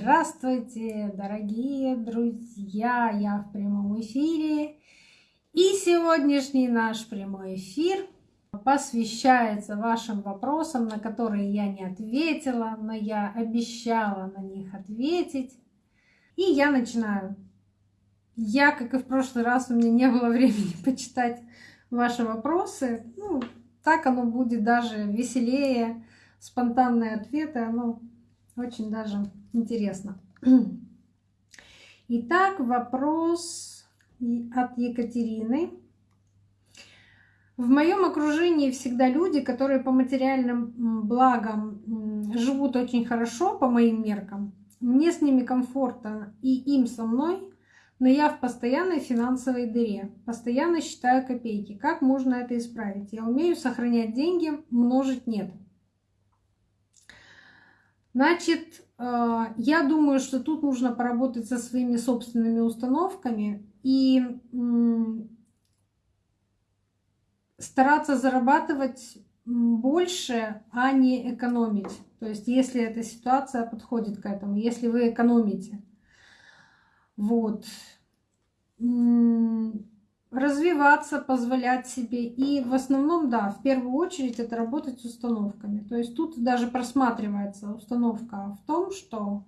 Здравствуйте, дорогие друзья! Я в прямом эфире. И сегодняшний наш прямой эфир посвящается вашим вопросам, на которые я не ответила, но я обещала на них ответить. И я начинаю. Я, как и в прошлый раз, у меня не было времени почитать ваши вопросы. Ну, так оно будет даже веселее, спонтанные ответы, оно очень даже интересно. Итак, вопрос от Екатерины. В моем окружении всегда люди, которые по материальным благам живут очень хорошо, по моим меркам. Мне с ними комфортно и им со мной, но я в постоянной финансовой дыре, постоянно считаю копейки. Как можно это исправить? Я умею сохранять деньги, множить нет. Значит, э, я думаю, что тут нужно поработать со своими собственными установками и стараться зарабатывать больше, а не экономить. То есть, если эта ситуация подходит к этому, если вы экономите. Вот развиваться, позволять себе. И в основном, да, в первую очередь это работать с установками. То есть тут даже просматривается установка в том, что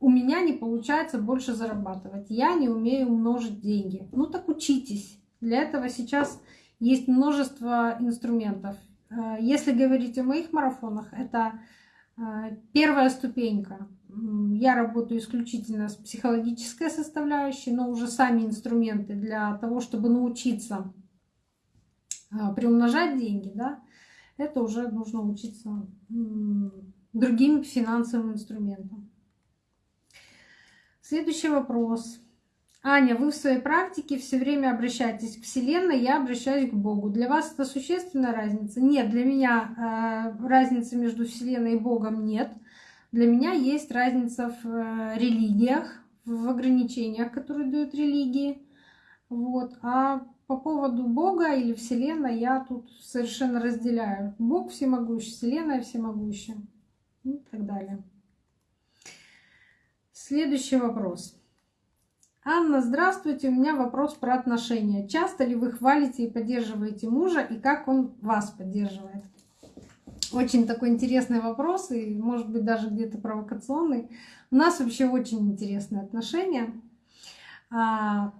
у меня не получается больше зарабатывать, я не умею умножить деньги. Ну так учитесь. Для этого сейчас есть множество инструментов. Э, если говорить о моих марафонах, это э, первая ступенька я работаю исключительно с психологической составляющей, но уже сами инструменты для того, чтобы научиться а, приумножать деньги, да, это уже нужно учиться другим финансовым инструментам. Следующий вопрос. Аня, вы в своей практике все время обращаетесь к Вселенной, я обращаюсь к Богу. Для вас это существенная разница? Нет, для меня э, разницы между Вселенной и Богом нет. Для меня есть разница в э, религиях, в ограничениях, которые дают религии. Вот. А по поводу Бога или Вселенной я тут совершенно разделяю. Бог всемогущий, Вселенная всемогущая и так далее. Следующий вопрос. Анна, здравствуйте. У меня вопрос про отношения. Часто ли вы хвалите и поддерживаете мужа, и как он вас поддерживает? Очень такой интересный вопрос и, может быть, даже где-то провокационный. У нас вообще очень интересные отношения. А,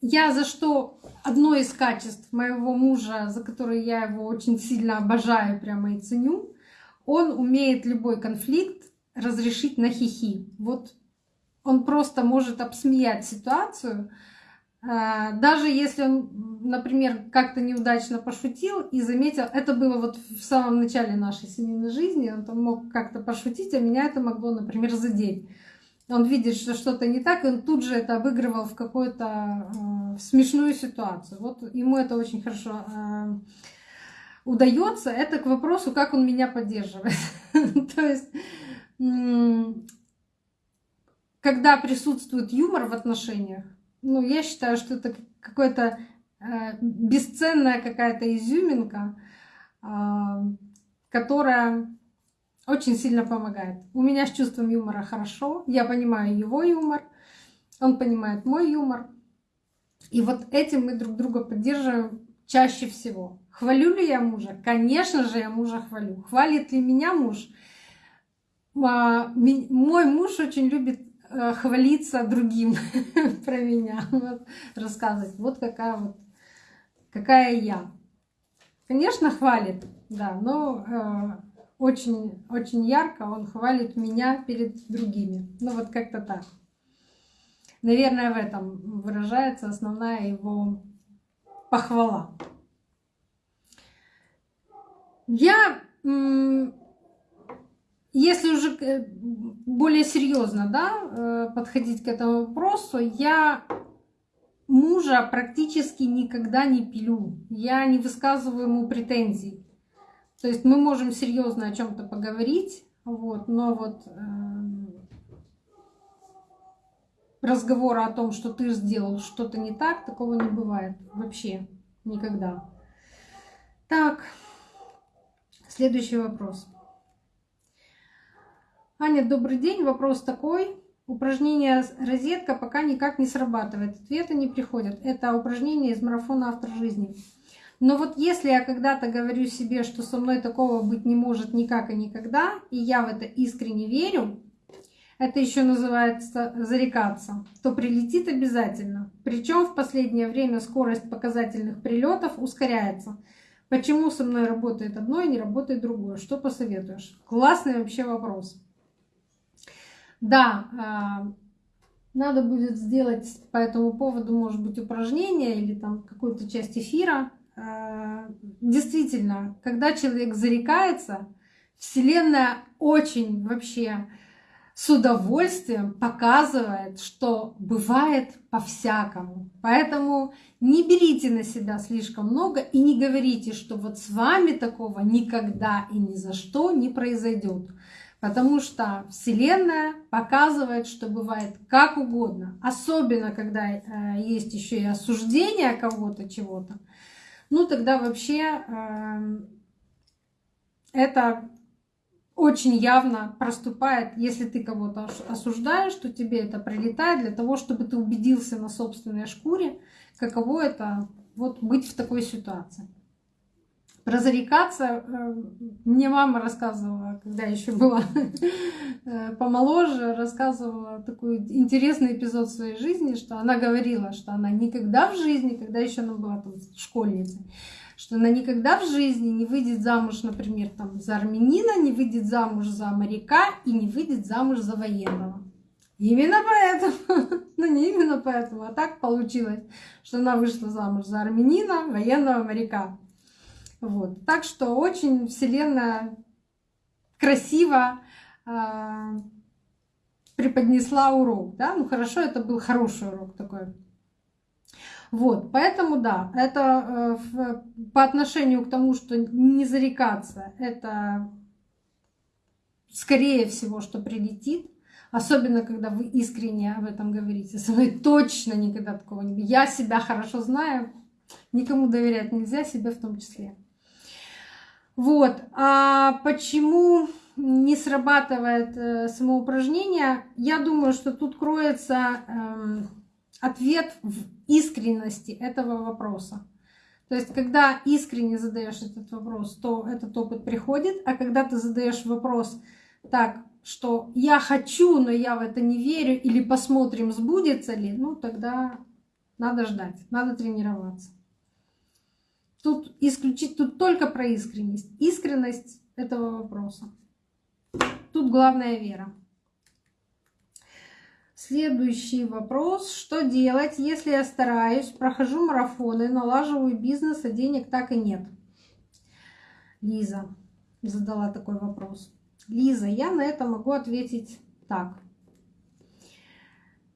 я за что одно из качеств моего мужа, за которое я его очень сильно обожаю прямо и ценю, он умеет любой конфликт разрешить на хихи. Вот он просто может обсмеять ситуацию, даже если он, например, как-то неудачно пошутил и заметил, это было вот в самом начале нашей семейной жизни, он там мог как-то пошутить, а меня это могло, например, задеть. Он видит, что что-то не так, и он тут же это обыгрывал в какую-то э, смешную ситуацию. Вот ему это очень хорошо э, удается. Это к вопросу, как он меня поддерживает. То есть, когда присутствует юмор в отношениях, ну, я считаю, что это какая-то э, бесценная какая-то изюминка, э, которая очень сильно помогает. У меня с чувством юмора хорошо, я понимаю его юмор, он понимает мой юмор. И вот этим мы друг друга поддерживаем чаще всего. Хвалю ли я мужа? Конечно же, я мужа хвалю. Хвалит ли меня муж? А, мой муж очень любит хвалиться другим про меня, вот, рассказывать, вот какая вот, какая я. Конечно, хвалит, да, но э, очень, очень ярко он хвалит меня перед другими. Ну вот как-то так. Наверное, в этом выражается основная его похвала. Я если уже э, более серьезно да, э, подходить к этому вопросу, я мужа практически никогда не пилю. Я не высказываю ему претензий. То есть мы можем серьезно о чем-то поговорить, вот, но вот э, разговора о том, что ты сделал что-то не так, такого не бывает вообще никогда. Так, следующий вопрос. Аня, добрый день. Вопрос такой. Упражнение розетка пока никак не срабатывает. Ответы не приходят. Это упражнение из марафона «Автор жизни». Но вот если я когда-то говорю себе, что со мной такого быть не может никак и никогда, и я в это искренне верю, это еще называется зарекаться, то прилетит обязательно. Причем в последнее время скорость показательных прилетов ускоряется. Почему со мной работает одно и не работает другое? Что посоветуешь? Классный вообще вопрос. Да, а, надо будет сделать по этому поводу, может быть, упражнение или там какую-то часть эфира. А, действительно, когда человек зарекается, Вселенная очень вообще с удовольствием показывает, что бывает по-всякому. Поэтому не берите на себя слишком много и не говорите, что вот с вами такого никогда и ни за что не произойдет. Потому что Вселенная показывает, что бывает как угодно. Особенно, когда э, есть еще и осуждение кого-то, чего-то. Ну, тогда вообще э, это очень явно проступает, если ты кого-то осуждаешь, то тебе это прилетает для того, чтобы ты убедился на собственной шкуре, каково это вот быть в такой ситуации. Про зарекаться э, мне мама рассказывала, когда еще была э, помоложе, рассказывала такой интересный эпизод своей жизни, что она говорила, что она никогда в жизни, когда еще она была там школьницей, что она никогда в жизни не выйдет замуж, например, там, за армянина, не выйдет замуж за моряка и не выйдет замуж за военного. Именно поэтому, ну не именно поэтому, а так получилось, что она вышла замуж за армянина, военного моряка. Вот. Так что очень Вселенная красиво э, преподнесла урок. Да? Ну хорошо, это был хороший урок такой. Вот, поэтому да, это э, по отношению к тому, что не зарекаться, это скорее всего, что прилетит. Особенно, когда вы искренне об этом говорите. Со мной точно никогда такого не будет. Я себя хорошо знаю, никому доверять нельзя, себе в том числе. Вот. А почему не срабатывает э, самоупражнение? Я думаю, что тут кроется э, ответ в искренности этого вопроса. То есть, когда искренне задаешь этот вопрос, то этот опыт приходит, а когда ты задаешь вопрос так, что я хочу, но я в это не верю, или посмотрим, сбудется ли, ну тогда надо ждать, надо тренироваться. Тут исключить, тут только про искренность. Искренность этого вопроса. Тут главная вера. Следующий вопрос. Что делать, если я стараюсь, прохожу марафоны, налаживаю бизнес, а денег так и нет? Лиза задала такой вопрос. Лиза, я на это могу ответить так.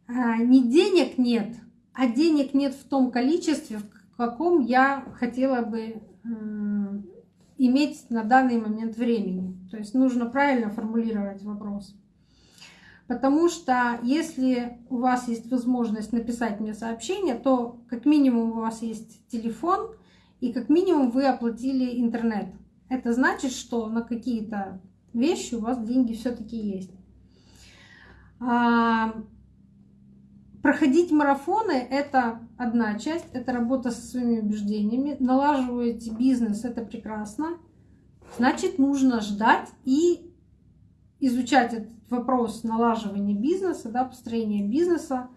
А, не денег нет, а денег нет в том количестве, в каком я хотела бы иметь на данный момент времени. То есть нужно правильно формулировать вопрос. Потому что если у вас есть возможность написать мне сообщение, то как минимум у вас есть телефон и как минимум вы оплатили интернет. Это значит, что на какие-то вещи у вас деньги все-таки есть. Проходить марафоны – это одна часть, это работа со своими убеждениями. Налаживаете бизнес – это прекрасно. Значит, нужно ждать и изучать этот вопрос налаживания бизнеса, да, построения бизнеса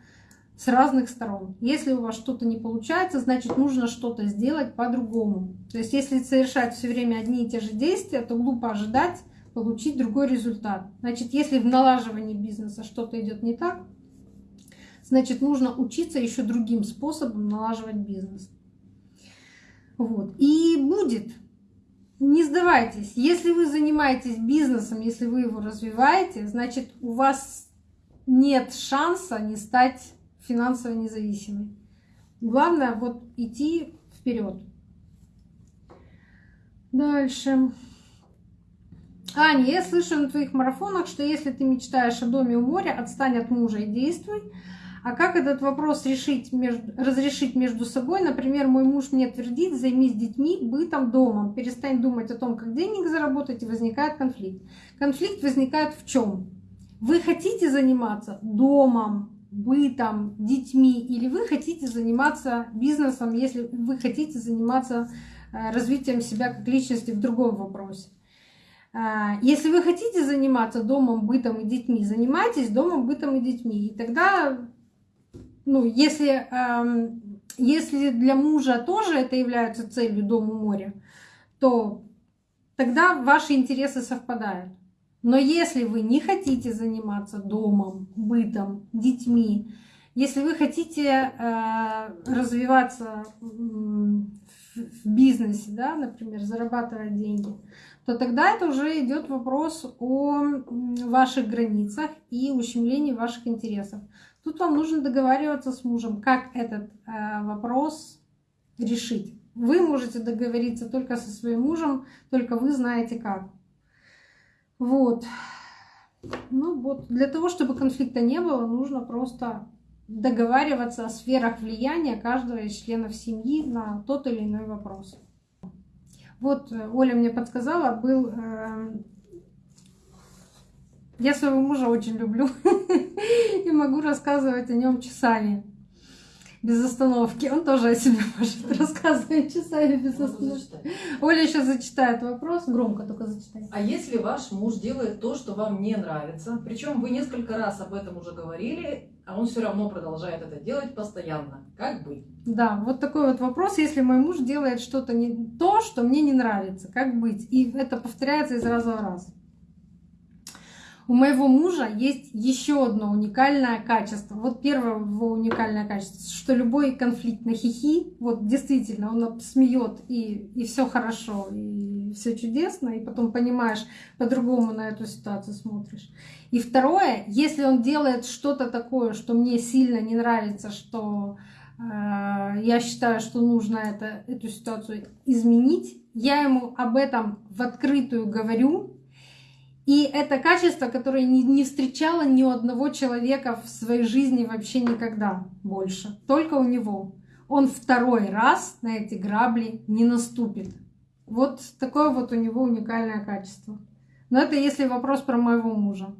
с разных сторон. Если у вас что-то не получается, значит нужно что-то сделать по-другому. То есть если совершать все время одни и те же действия, то глупо ожидать получить другой результат. Значит, если в налаживании бизнеса что-то идет не так, значит нужно учиться еще другим способом налаживать бизнес. Вот. И будет не сдавайтесь. Если вы занимаетесь бизнесом, если вы его развиваете, значит у вас нет шанса не стать финансово независимой. Главное вот идти вперед. Дальше. Аня, я слышу на твоих марафонах, что если ты мечтаешь о доме у моря, отстань от мужа и действуй. А как этот вопрос решить, между, разрешить между собой? Например, мой муж мне твердит, займись детьми, бытом, домом, перестань думать о том, как денег заработать, и возникает конфликт. Конфликт возникает в чем? Вы хотите заниматься домом, бытом, детьми, или вы хотите заниматься бизнесом, если вы хотите заниматься э, развитием себя как личности в другом вопросе. А, если вы хотите заниматься домом, бытом и детьми, занимайтесь домом, бытом и детьми. И тогда, ну, если, если для мужа тоже это является целью дому моря, то тогда ваши интересы совпадают. Но если вы не хотите заниматься домом, бытом, детьми, если вы хотите э, развиваться в бизнесе, да, например, зарабатывать деньги, то тогда это уже идет вопрос о ваших границах и ущемлении ваших интересов. Тут вам нужно договариваться с мужем, как этот э, вопрос решить. Вы можете договориться только со своим мужем, только вы знаете как. Вот. Ну вот, для того, чтобы конфликта не было, нужно просто договариваться о сферах влияния каждого из членов семьи на тот или иной вопрос. Вот э, Оля мне подсказала, был... Я своего мужа очень люблю и могу рассказывать о нем часами без остановки. Он тоже о себе может рассказывать часами без остановки. Оля сейчас зачитает вопрос, громко только зачитай. А если ваш муж делает то, что вам не нравится, причем вы несколько раз об этом уже говорили, а он все равно продолжает это делать постоянно, как быть? Да, вот такой вот вопрос. Если мой муж делает что-то не то, что мне не нравится, как быть? И это повторяется из раза в раз. У моего мужа есть еще одно уникальное качество. Вот первое его уникальное качество, что любой конфликт на хихи, вот действительно, он смеет и, и все хорошо, и все чудесно, и потом понимаешь, по-другому на эту ситуацию смотришь. И второе, если он делает что-то такое, что мне сильно не нравится, что э, я считаю, что нужно это, эту ситуацию изменить, я ему об этом в открытую говорю, и это качество, которое не, встречало ни у одного человека в своей жизни вообще никогда больше. Только у него. Он второй раз на эти грабли не наступит. Вот такое вот у него уникальное качество. Но это если вопрос про моего мужа.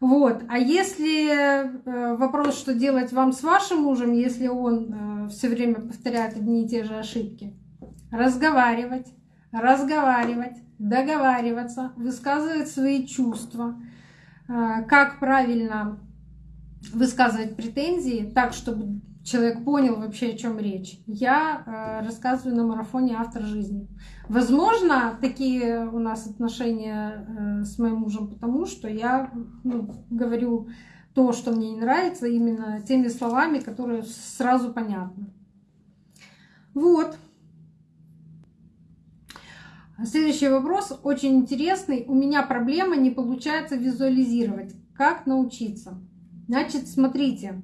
Вот. А если э, вопрос, что делать вам с вашим мужем, если он э, все время повторяет одни и те же ошибки? Разговаривать, разговаривать, договариваться, высказывать свои чувства, э, как правильно высказывать претензии так, чтобы человек понял вообще, о чем речь. Я э, рассказываю на марафоне «Автор жизни». Возможно, такие у нас отношения э, с моим мужем, потому что я ну, говорю то, что мне не нравится, именно теми словами, которые сразу понятны. Вот. Следующий вопрос очень интересный. У меня проблема, не получается визуализировать. Как научиться? Значит, смотрите,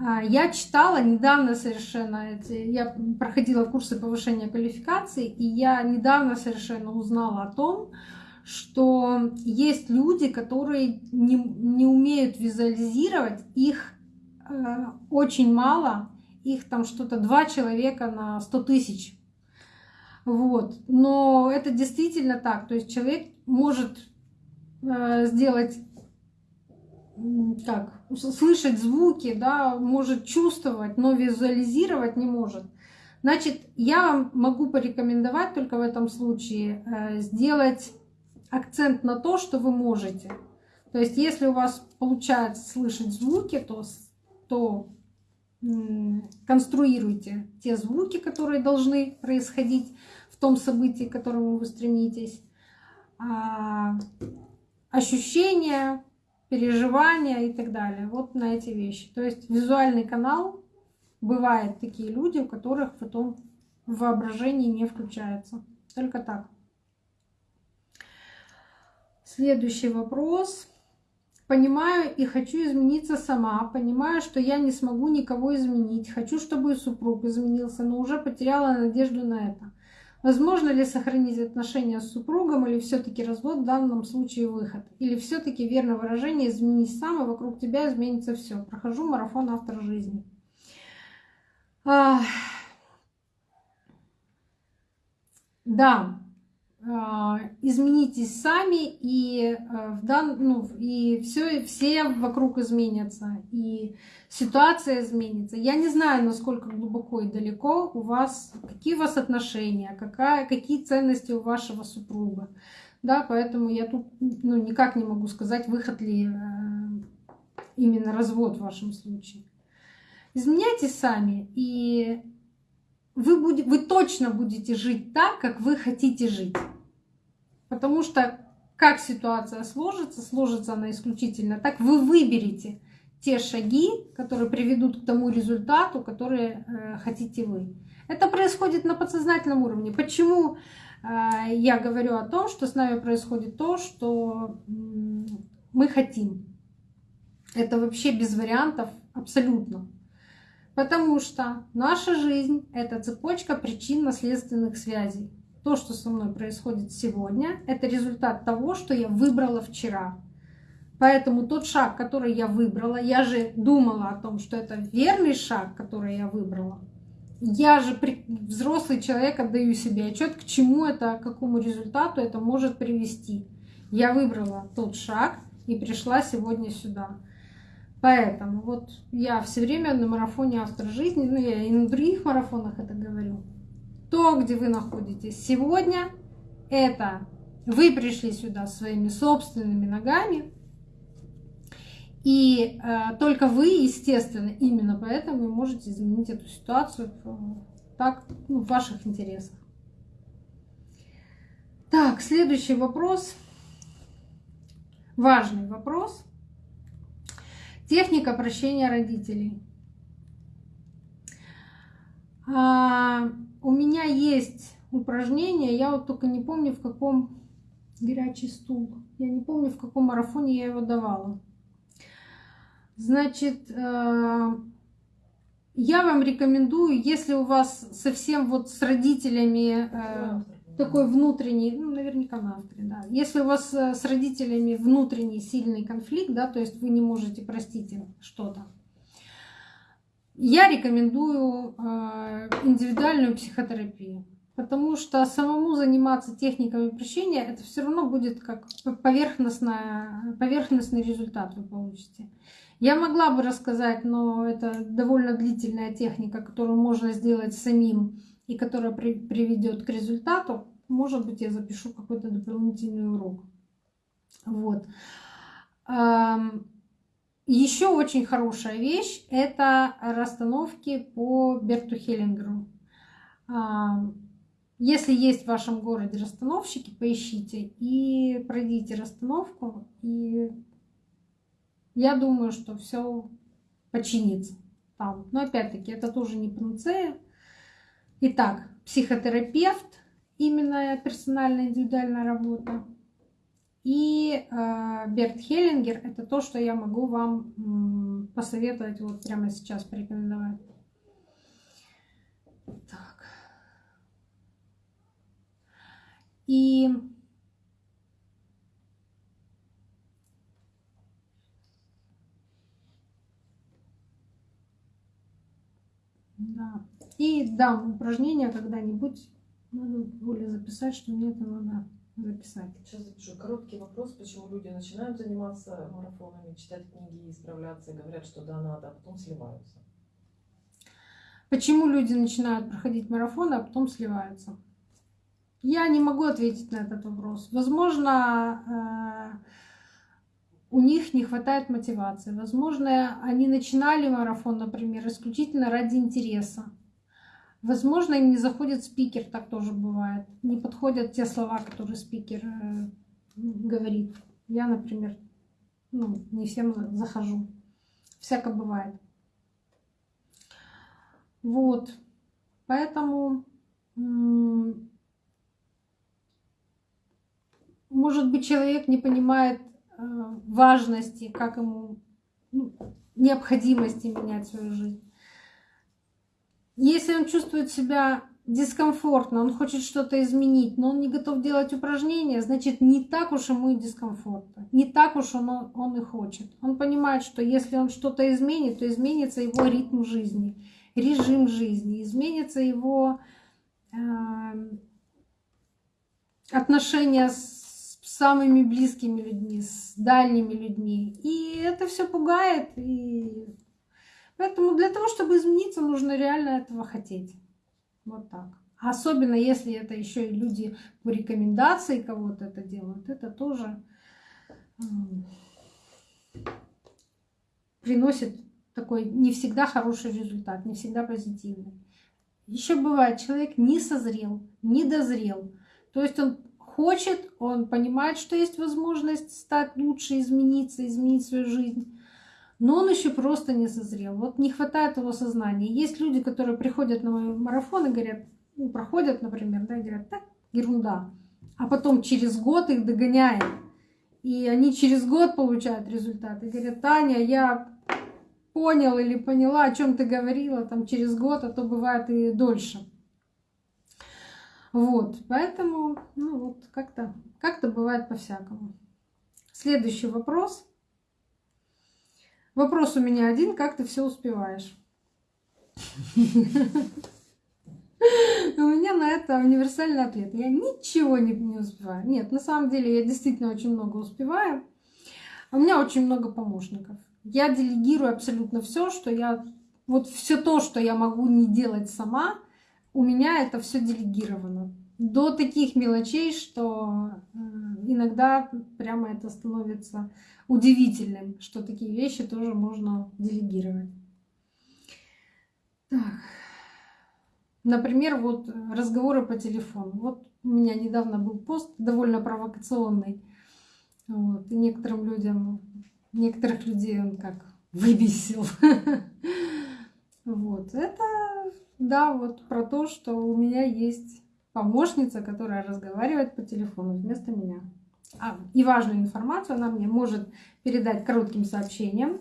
а, я читала недавно совершенно, я проходила курсы повышения квалификации, и я недавно совершенно узнала о том, что есть люди, которые не, не умеют визуализировать, их э, очень мало, их там что-то два человека на 100 тысяч вот. Но это действительно так. То есть человек может э, сделать как слышать звуки, да, может чувствовать, но визуализировать не может. Значит, я вам могу порекомендовать только в этом случае э, сделать акцент на то, что вы можете. То есть, если у вас получается слышать звуки, то, то конструируйте те звуки, которые должны происходить в том событии, к которому вы стремитесь, а, ощущения, переживания и так далее. Вот на эти вещи. То есть визуальный канал, бывают такие люди, у которых потом воображение не включается. Только так. Следующий вопрос. Понимаю и хочу измениться сама. Понимаю, что я не смогу никого изменить. Хочу, чтобы и супруг изменился, но уже потеряла надежду на это. Возможно ли сохранить отношения с супругом или все-таки развод в данном случае выход? Или все-таки верно выражение «изменись сам, и вокруг тебя изменится все». Прохожу марафон автор жизни. Да, изменитесь сами, и, а, в дан... ну, и все, все вокруг изменятся, и ситуация изменится. Я не знаю, насколько глубоко и далеко у вас, какие у вас отношения, какая, какие ценности у вашего супруга. Да, поэтому я тут ну, никак не могу сказать, выход ли э, именно развод в вашем случае. Изменяйтесь сами, и вы, будете, вы точно будете жить так, как вы хотите жить. Потому что как ситуация сложится, сложится она исключительно так, вы выберете те шаги, которые приведут к тому результату, который э, хотите вы. Это происходит на подсознательном уровне. Почему э, я говорю о том, что с нами происходит то, что мы хотим? Это вообще без вариантов абсолютно. Потому что наша жизнь — это цепочка причинно-следственных связей. То, что со мной происходит сегодня, это результат того, что я выбрала вчера. Поэтому тот шаг, который я выбрала, я же думала о том, что это верный шаг, который я выбрала. Я же взрослый человек, отдаю себе отчет, к чему это, к какому результату это может привести. Я выбрала тот шаг и пришла сегодня сюда. Поэтому вот я все время на марафоне автор жизни, ну я и на других марафонах это говорю. То, где вы находитесь сегодня, это вы пришли сюда своими собственными ногами, и э, только вы, естественно, именно поэтому можете изменить эту ситуацию так, ну, в ваших интересах. Так, следующий вопрос. Важный вопрос. Техника прощения родителей. У меня есть упражнение, я вот только не помню в каком горячий стул. Я не помню в каком марафоне я его давала. Значит, э, я вам рекомендую, если у вас совсем вот с родителями э, такой внутренний, ну, наверняка на авторе, да. Если у вас э, с родителями внутренний сильный конфликт, да, то есть вы не можете простить им что-то, я рекомендую э, индивидуальную психотерапию. Потому что самому заниматься техниками прощения, это все равно будет как поверхностный результат вы получите. Я могла бы рассказать, но это довольно длительная техника, которую можно сделать самим и которая при, приведет к результату, может быть, я запишу какой-то дополнительный урок. Вот. Еще очень хорошая вещь – это расстановки по Берту Хеллингеру. Если есть в вашем городе расстановщики, поищите и пройдите расстановку. И я думаю, что все починится там. Но опять-таки, это тоже не панацея. Итак, психотерапевт, именно персональная индивидуальная работа. И э, Берт Хеллингер – это то, что я могу вам посоветовать вот прямо сейчас, порекомендовать. Так. И да. И дам упражнение когда-нибудь. Надо более записать, что мне это надо записать. Сейчас запишу. Короткий вопрос, почему люди начинают заниматься марафонами, читать книги, исправляться, говорят, что да, надо, а потом сливаются. Почему люди начинают проходить марафоны, а потом сливаются? Я не могу ответить на этот вопрос. Возможно, э, у них не хватает мотивации. Возможно, они начинали марафон, например, исключительно ради интереса. Возможно, им не заходит спикер, так тоже бывает. Не подходят те слова, которые спикер э, говорит. Я, например, ну, не всем захожу. Всяко бывает. Вот. Поэтому, может быть, человек не понимает э, важности, как ему ну, необходимости менять свою жизнь. Если он чувствует себя дискомфортно, он хочет что-то изменить, но он не готов делать упражнения, значит, не так уж ему и дискомфортно. Не так уж он, он и хочет. Он понимает, что если он что-то изменит, то изменится его ритм жизни, режим жизни, изменится его э, отношения с самыми близкими людьми, с дальними людьми. И это все пугает. И поэтому для того, чтобы измениться, нужно реально этого хотеть. Вот так. Особенно если это еще и люди по рекомендации кого-то это делают, это тоже приносит такой не всегда хороший результат, не всегда позитивный. Еще бывает, человек не созрел, не дозрел. То есть он хочет, он понимает, что есть возможность стать лучше, измениться, изменить свою жизнь. Но он еще просто не созрел. Вот не хватает его сознания. Есть люди, которые приходят на мой марафон и говорят, ну, проходят, например, да, и говорят, так, ерунда. А потом через год их догоняет. И они через год получают результаты. Говорят, Таня, я понял или поняла, о чем ты говорила там через год, а то бывает и дольше. Вот, поэтому, ну вот, как-то как, -то, бывает по-всякому. Следующий вопрос. Вопрос у меня один, как ты все успеваешь? У меня на это универсальный ответ. Я ничего не, успеваю. Нет, на самом деле я действительно очень много успеваю. У меня очень много помощников. Я делегирую абсолютно все, что я... Вот все то, что я могу не делать сама, у меня это все делегировано. До таких мелочей, что э, иногда прямо это становится удивительным, что такие вещи тоже можно делегировать. Так. Например, вот разговоры по телефону. Вот у меня недавно был пост довольно провокационный. Вот, и некоторым людям некоторых людей он как выбесил. Вот, это, да, вот про то, что у меня есть помощница, которая разговаривает по телефону вместо меня. А, и важную информацию она мне может передать коротким сообщением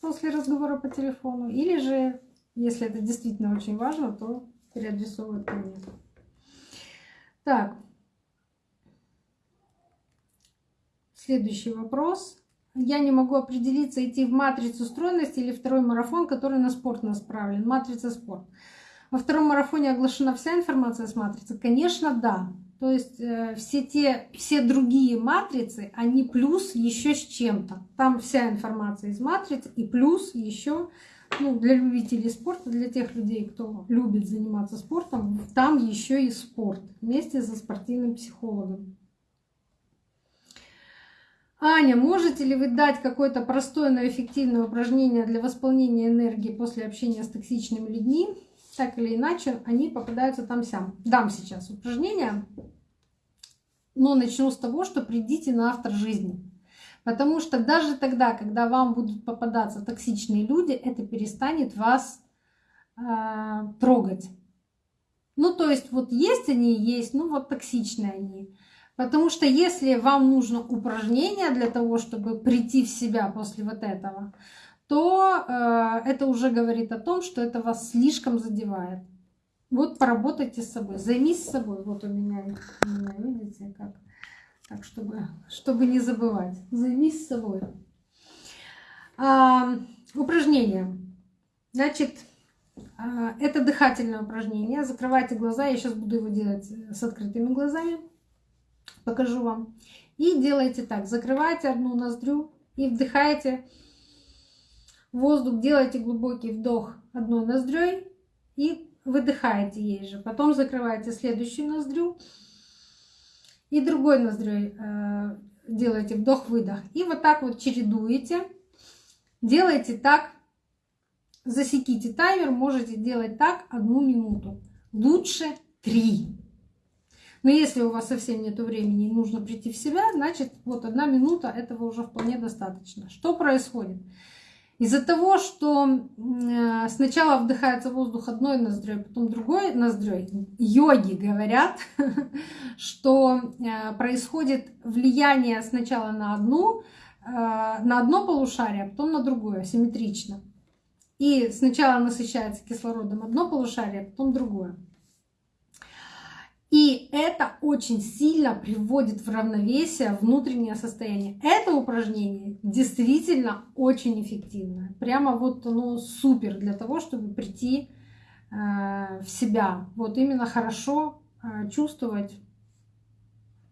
после разговора по телефону, или же, если это действительно очень важно, то переадресовывает ко мне. Так, следующий вопрос я не могу определиться, идти в матрицу стройности или второй марафон, который на спорт направлен. Матрица спорт. Во втором марафоне оглашена вся информация с матрицы? Конечно, да. То есть э, все те, все другие матрицы, они плюс еще с чем-то. Там вся информация из матриц и плюс еще ну, для любителей спорта, для тех людей, кто любит заниматься спортом, там еще и спорт вместе со спортивным психологом. Аня, можете ли вы дать какое-то простое, но эффективное упражнение для восполнения энергии после общения с токсичными людьми? Так или иначе, они попадаются там сям. Дам сейчас упражнение, но начну с того, что придите на автор жизни. Потому что даже тогда, когда вам будут попадаться токсичные люди, это перестанет вас э, трогать. Ну, то есть вот есть они, есть, ну вот токсичные они. Потому что если вам нужно упражнение для того, чтобы прийти в себя после вот этого, то э, это уже говорит о том, что это вас слишком задевает. Вот поработайте с собой, займись собой. Вот у меня, у меня видите, как. Так, чтобы, чтобы не забывать. Займись собой. А, упражнение. Значит, а, это дыхательное упражнение. Закрывайте глаза. Я сейчас буду его делать с открытыми глазами покажу вам. И делайте так, закрывайте одну ноздрю и вдыхаете воздух, делайте глубокий вдох одной ноздрёй и выдыхаете ей же. Потом закрываете следующую ноздрю и другой ноздрёй э, делаете вдох-выдох. И вот так вот чередуете. Делайте так, засеките таймер, можете делать так одну минуту. Лучше три. Но если у вас совсем нет времени и нужно прийти в себя, значит, вот одна минута этого уже вполне достаточно. Что происходит? Из-за того, что э, сначала вдыхается воздух одной ноздрёй, потом другой ноздрёй, йоги говорят, что э, происходит влияние сначала на одну, э, на одно полушарие, а потом на другое, симметрично. И сначала насыщается кислородом одно полушарие, а потом другое. И это очень сильно приводит в равновесие внутреннее состояние. Это упражнение действительно очень эффективное. Прямо вот оно супер для того, чтобы прийти э, в себя. Вот именно хорошо э, чувствовать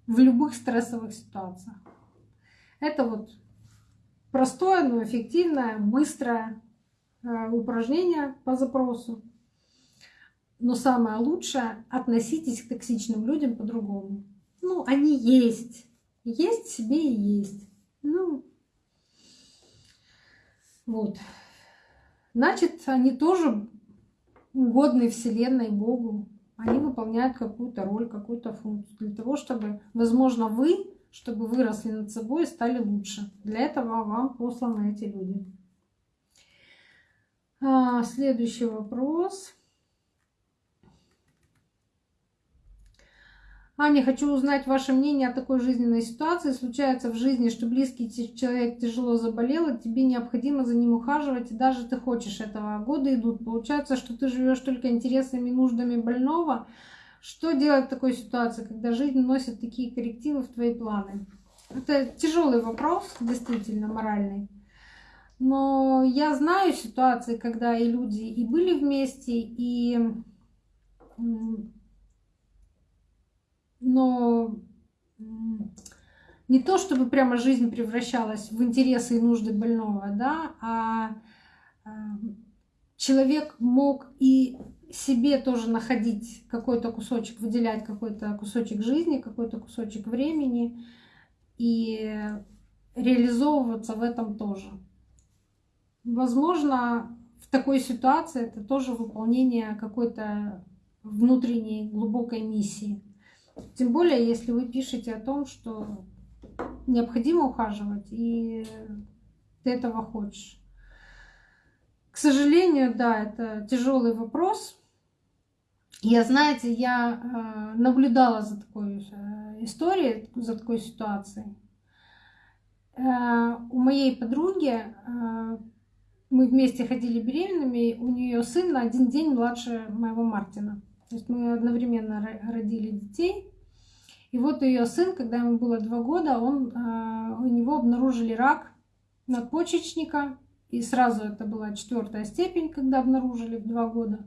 в любых стрессовых ситуациях. Это вот простое, но эффективное, быстрое э, упражнение по запросу. Но самое лучшее — относитесь к токсичным людям по-другому. Ну, они есть. Есть себе и есть. Ну, вот. Значит, они тоже угодны Вселенной, Богу. Они выполняют какую-то роль, какую-то функцию. Для того, чтобы, возможно, вы, чтобы выросли над собой и стали лучше. Для этого вам посланы эти люди. А, следующий вопрос. Аня, хочу узнать ваше мнение о такой жизненной ситуации. Случается в жизни, что близкий человек тяжело заболел, и тебе необходимо за ним ухаживать, и даже ты хочешь этого. Годы идут. Получается, что ты живешь только интересами и нуждами больного. Что делать в такой ситуации, когда жизнь носит такие коррективы в твои планы? Это тяжелый вопрос, действительно, моральный. Но я знаю ситуации, когда и люди и были вместе, и но не то, чтобы прямо жизнь превращалась в интересы и нужды больного, да, а, а человек мог и себе тоже находить какой-то кусочек, выделять какой-то кусочек жизни, какой-то кусочек времени и реализовываться в этом тоже. Возможно, в такой ситуации это тоже выполнение какой-то внутренней глубокой миссии. Тем более, если вы пишете о том, что необходимо ухаживать, и ты этого хочешь. К сожалению, да, это тяжелый вопрос. Я, знаете, я э, наблюдала за такой э, историей, за такой ситуацией. Э, у моей подруги мы вместе ходили беременными, у нее сын на один день младше моего Мартина. То есть мы одновременно родили детей. И вот ее сын, когда ему было два года, он, а, у него обнаружили рак надпочечника. И сразу это была четвертая степень, когда обнаружили в два года.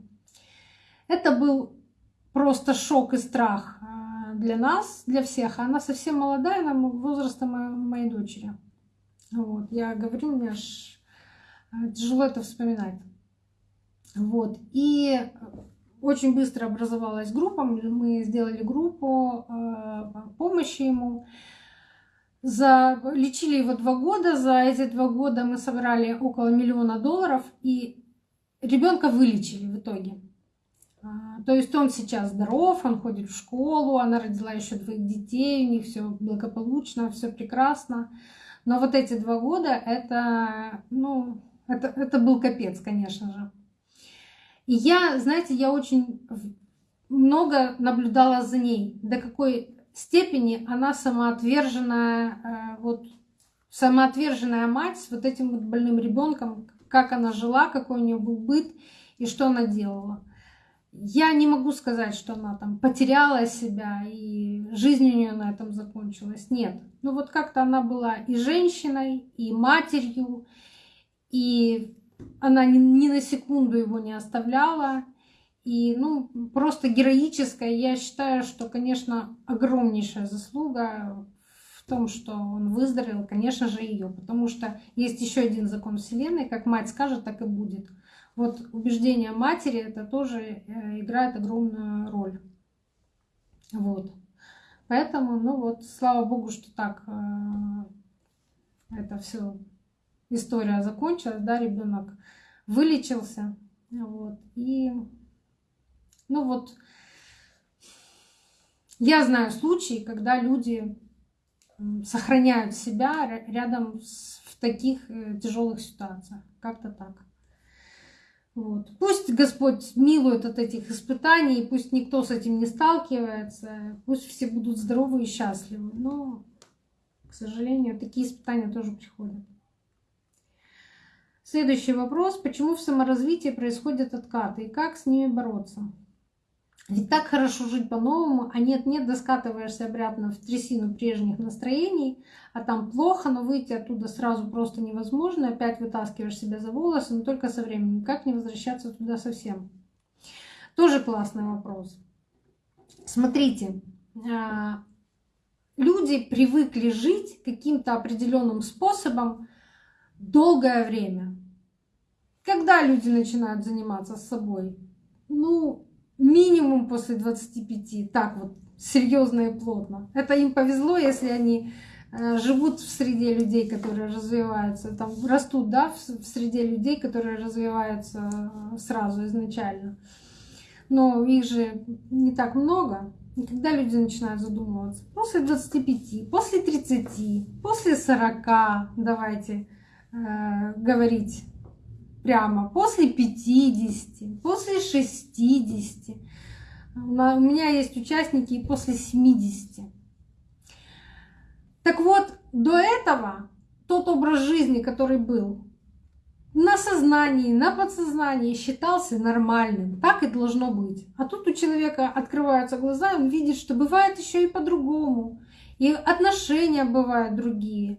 Это был просто шок и страх а, для нас, для всех. Она совсем молодая, она возраста моей дочери. Вот. Я говорю, мне аж а, тяжело это вспоминать. Вот. И очень быстро образовалась группа, мы сделали группу э, помощи ему. За... Лечили его два года, за эти два года мы собрали около миллиона долларов, и ребенка вылечили в итоге. А, то есть он сейчас здоров, он ходит в школу, она родила еще двоих детей, у них все благополучно, все прекрасно. Но вот эти два года это, ну, это, это был капец, конечно же. И я, знаете, я очень много наблюдала за ней, до какой степени она самоотверженная, э, вот самоотверженная мать с вот этим вот больным ребенком, как она жила, какой у нее был быт и что она делала. Я не могу сказать, что она там потеряла себя и жизнь у нее на этом закончилась. Нет. Ну вот как-то она была и женщиной, и матерью, и она ни, ни на секунду его не оставляла. И, ну, просто героическая. Я считаю, что, конечно, огромнейшая заслуга в том, что он выздоровел, конечно же, ее. Потому что есть еще один закон Вселенной, как мать скажет, так и будет. Вот убеждение матери это тоже э, играет огромную роль. Вот. Поэтому, ну вот, слава богу, что так э, это все история закончилась, да, ребенок вылечился. Вот. И, ну вот, я знаю случаи, когда люди сохраняют себя рядом с, в таких э, тяжелых ситуациях. Как-то так. Вот. Пусть Господь милует от этих испытаний, пусть никто с этим не сталкивается, пусть все будут здоровы и счастливы. Но, к сожалению, такие испытания тоже приходят. Следующий вопрос. Почему в саморазвитии происходят откаты и как с ними бороться? Ведь так хорошо жить по-новому, а нет-нет, доскатываешься обратно в трясину прежних настроений, а там плохо, но выйти оттуда сразу просто невозможно, опять вытаскиваешь себя за волосы, но только со временем. Как не возвращаться туда совсем? Тоже классный вопрос. Смотрите, а, люди привыкли жить каким-то определенным способом долгое время. Когда люди начинают заниматься собой? Ну, минимум после 25, так вот, серьезно и плотно. Это им повезло, если они э, живут в среде людей, которые развиваются, там растут, да, в среде людей, которые развиваются э, сразу изначально. Но их же не так много. И когда люди начинают задумываться, после 25, после 30, после 40, давайте э, говорить прямо, после 50, после 60. У меня есть участники и после 70. Так вот, до этого тот образ жизни, который был, на сознании, на подсознании считался нормальным. Так и должно быть. А тут у человека открываются глаза, он видит, что бывает еще и по-другому. И отношения бывают другие.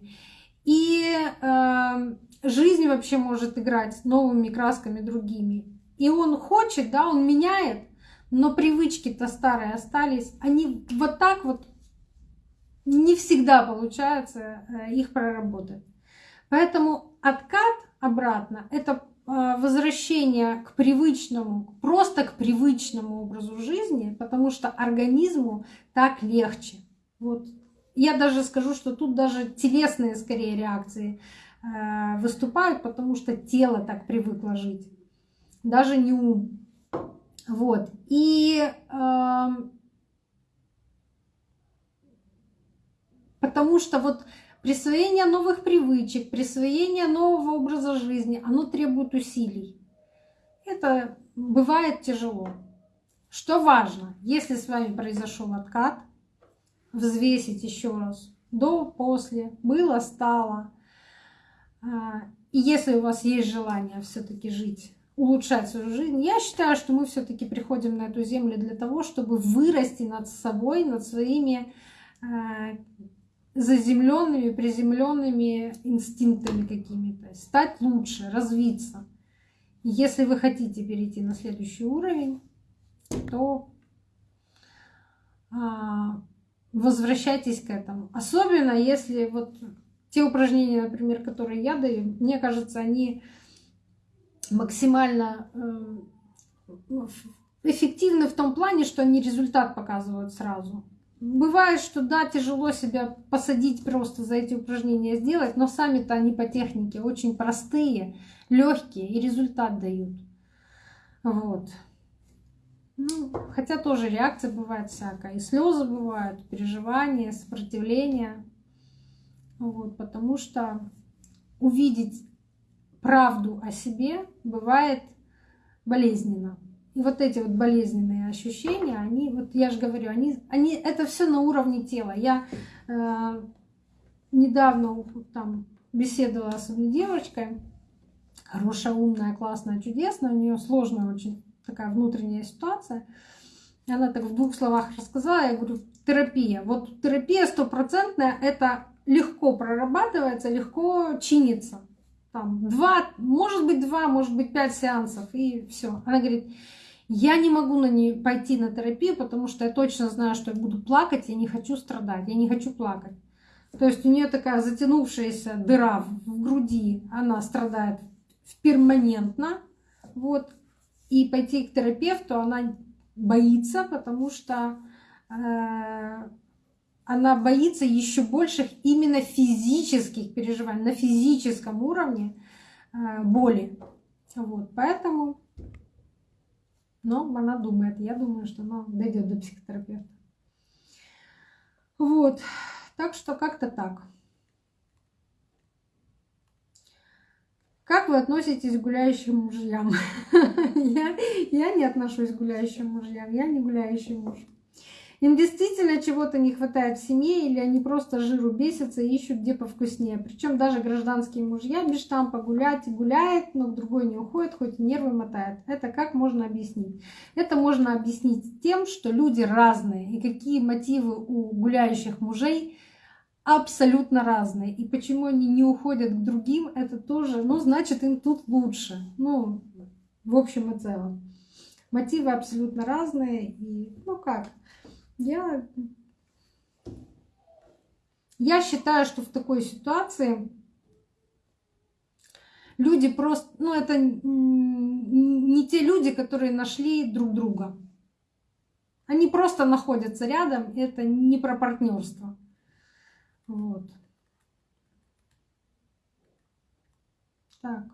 И э, жизнь вообще может играть новыми красками другими. И он хочет, да, он меняет, но привычки-то старые остались. Они вот так вот не всегда получается э, их проработать. Поэтому откат обратно это э, возвращение к привычному, просто к привычному образу жизни, потому что организму так легче. Вот. Я даже скажу, что тут даже телесные скорее реакции выступают, потому что тело так привыкло жить, даже не ум. Вот. И э, потому что вот присвоение новых привычек, присвоение нового образа жизни, оно требует усилий. Это бывает тяжело. Что важно, если с вами произошел откат, взвесить еще раз до, после, было, стало, и если у вас есть желание все-таки жить, улучшать свою жизнь, я считаю, что мы все-таки приходим на эту землю для того, чтобы вырасти над собой, над своими а, заземленными, приземленными инстинктами какими-то, стать лучше, развиться. Если вы хотите перейти на следующий уровень, то а, возвращайтесь к этому. Особенно если вот те упражнения, например, которые я даю, мне кажется, они максимально э, эффективны в том плане, что они результат показывают сразу. Бывает, что да, тяжело себя посадить просто за эти упражнения сделать, но сами-то они по технике очень простые, легкие и результат дают. Вот. Ну, хотя тоже реакция бывает всякая. И слезы бывают, переживания, сопротивление. Вот, потому что увидеть правду о себе бывает болезненно. И вот эти вот болезненные ощущения, они, вот я же говорю, они, они это все на уровне тела. Я э, недавно там беседовала с одной девочкой, хорошая, умная, классная, чудесная, у нее сложная очень такая внутренняя ситуация. Она так в двух словах рассказала, я говорю, терапия. Вот терапия стопроцентная — это легко прорабатывается, легко чинится. Там два, может быть два, может быть пять сеансов и все. Она говорит, я не могу на нее пойти на терапию, потому что я точно знаю, что я буду плакать, я не хочу страдать, я не хочу плакать. То есть у нее такая затянувшаяся дыра в груди, она страдает перманентно, вот. И пойти к терапевту она боится, потому что э, она боится еще больших именно физических переживаний, на физическом уровне э, боли. Вот, поэтому, но она думает, я думаю, что она дойдет до психотерапевта. Вот, так что как-то так. Как вы относитесь к гуляющим мужьям? я, я не отношусь к гуляющим мужьям, я не гуляющий муж. Им действительно чего-то не хватает в семье, или они просто жиру бесятся и ищут где повкуснее. Причем даже гражданские мужья без штампа гулять гуляет, но к другой не уходит, хоть и нервы мотает. Это как можно объяснить? Это можно объяснить тем, что люди разные, и какие мотивы у гуляющих мужей абсолютно разные. И почему они не уходят к другим, это тоже, ну, значит, им тут лучше. Ну, в общем и целом. Мотивы абсолютно разные. И, ну как, я Я считаю, что в такой ситуации люди просто, ну это не те люди, которые нашли друг друга. Они просто находятся рядом, это не про партнерство. Вот. Так.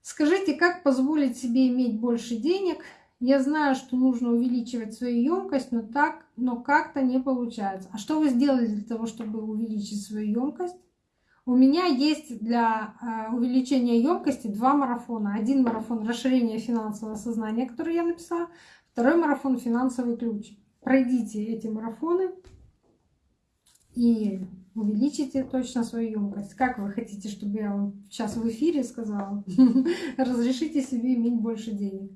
Скажите, как позволить себе иметь больше денег? Я знаю, что нужно увеличивать свою емкость, но так, но как-то не получается. А что вы сделали для того, чтобы увеличить свою емкость? У меня есть для э, увеличения емкости два марафона. Один марафон расширения финансового сознания, который я написала, второй марафон финансовый ключ. Пройдите эти марафоны и увеличите точно свою емкость. Как вы хотите, чтобы я вам сейчас в эфире сказала? Разрешите себе иметь больше денег.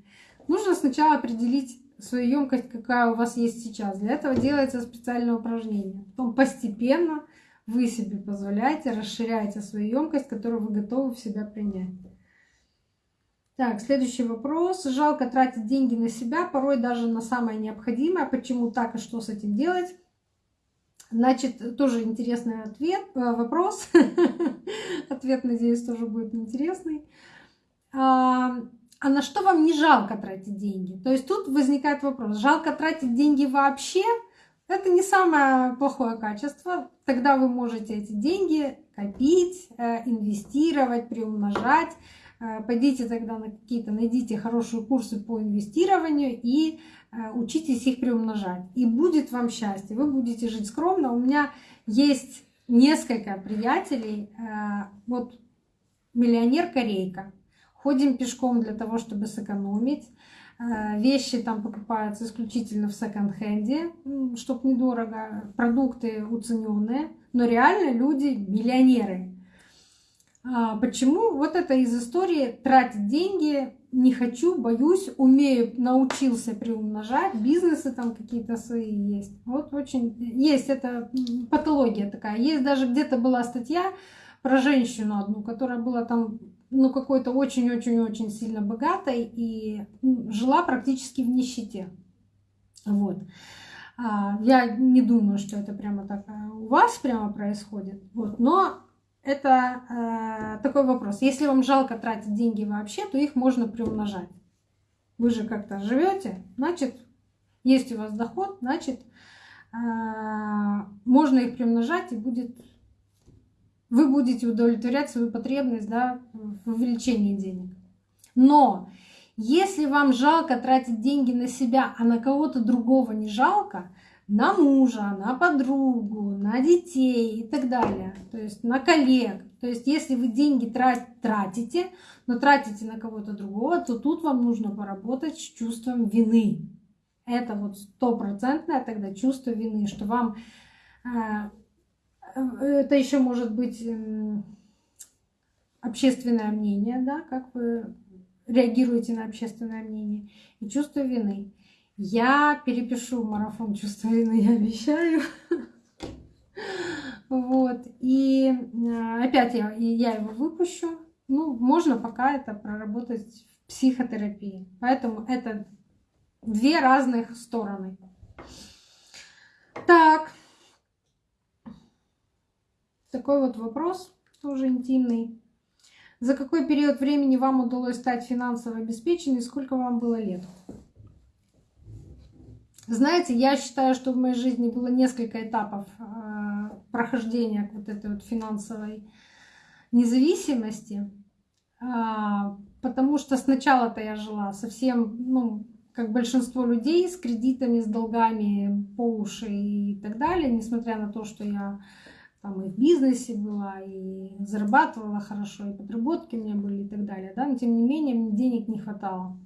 Нужно сначала определить свою емкость, какая у вас есть сейчас. Для этого делается специальное упражнение. Потом постепенно вы себе позволяете, расширяете свою емкость, которую вы готовы в себя принять. Так, следующий вопрос. Жалко тратить деньги на себя, порой даже на самое необходимое. Почему так и что с этим делать? Значит, тоже интересный ответ, э, вопрос. Ответ, надеюсь, тоже будет интересный. А, на что вам не жалко тратить деньги? То есть тут возникает вопрос, жалко тратить деньги вообще – это не самое плохое качество. Тогда вы можете эти деньги копить, э, инвестировать, приумножать. Э, пойдите тогда на какие-то, найдите хорошие курсы по инвестированию и э, учитесь их приумножать. И будет вам счастье. Вы будете жить скромно. У меня есть несколько приятелей. Вот миллионер Корейка. Ходим пешком для того, чтобы сэкономить. Э, вещи там покупаются исключительно в секонд-хенде, чтобы недорого. Продукты уцененные. Но реально люди миллионеры. А почему? Вот это из истории тратить деньги не хочу, боюсь, умею, научился приумножать, бизнесы там какие-то свои есть. Вот очень есть это патология такая. Есть даже где-то была статья про женщину одну, которая была там ну, какой-то очень-очень-очень сильно богатой и жила практически в нищете. Вот. А, я не думаю, что это прямо так а, у вас прямо происходит. Вот. Но это э, такой вопрос. Если вам жалко тратить деньги вообще, то их можно приумножать. Вы же как-то живете, значит, есть у вас доход, значит, э, можно их приумножать и будет вы будете удовлетворять свою потребность да, в увеличении денег. Но если вам жалко тратить деньги на себя, а на кого-то другого не жалко, на мужа, на подругу, на детей и так далее, то есть на коллег. То есть если вы деньги тратите, но тратите на кого-то другого, то тут вам нужно поработать с чувством вины. Это вот стопроцентное тогда чувство вины, что вам э, это еще может быть эм, общественное мнение, да, как вы реагируете на общественное мнение, и чувство вины. Я перепишу марафон чувства вины, я обещаю. Вот. И э, опять я, я его выпущу. Ну, можно пока это проработать в психотерапии. Поэтому это две разных стороны. Так. Такой вот вопрос, тоже интимный. За какой период времени вам удалось стать финансово обеспеченной сколько вам было лет? Знаете, я считаю, что в моей жизни было несколько этапов э, прохождения вот этой вот финансовой независимости, а, потому что сначала-то я жила совсем, ну, как большинство людей, с кредитами, с долгами по уши и так далее, несмотря на то, что я там и в бизнесе была, и зарабатывала хорошо, и подработки у меня были и так далее, да, но тем не менее мне денег не хватало.